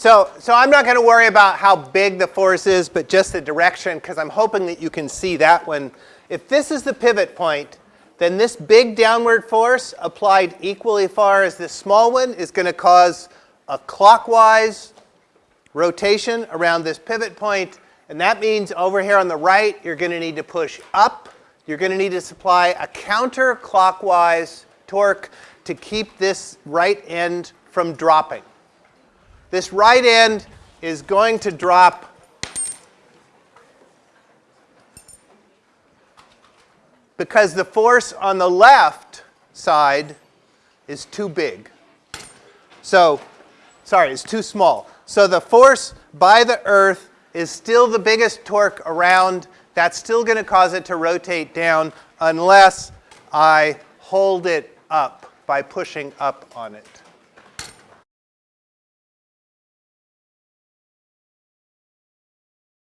So, so I'm not going to worry about how big the force is, but just the direction, because I'm hoping that you can see that one. If this is the pivot point, then this big downward force applied equally far as this small one is going to cause a clockwise rotation around this pivot point. And that means over here on the right, you're going to need to push up. You're going to need to supply a counterclockwise torque to keep this right end from dropping. This right end is going to drop because the force on the left side is too big. So, sorry, it's too small. So the force by the Earth is still the biggest torque around. That's still going to cause it to rotate down unless I hold it up by pushing up on it.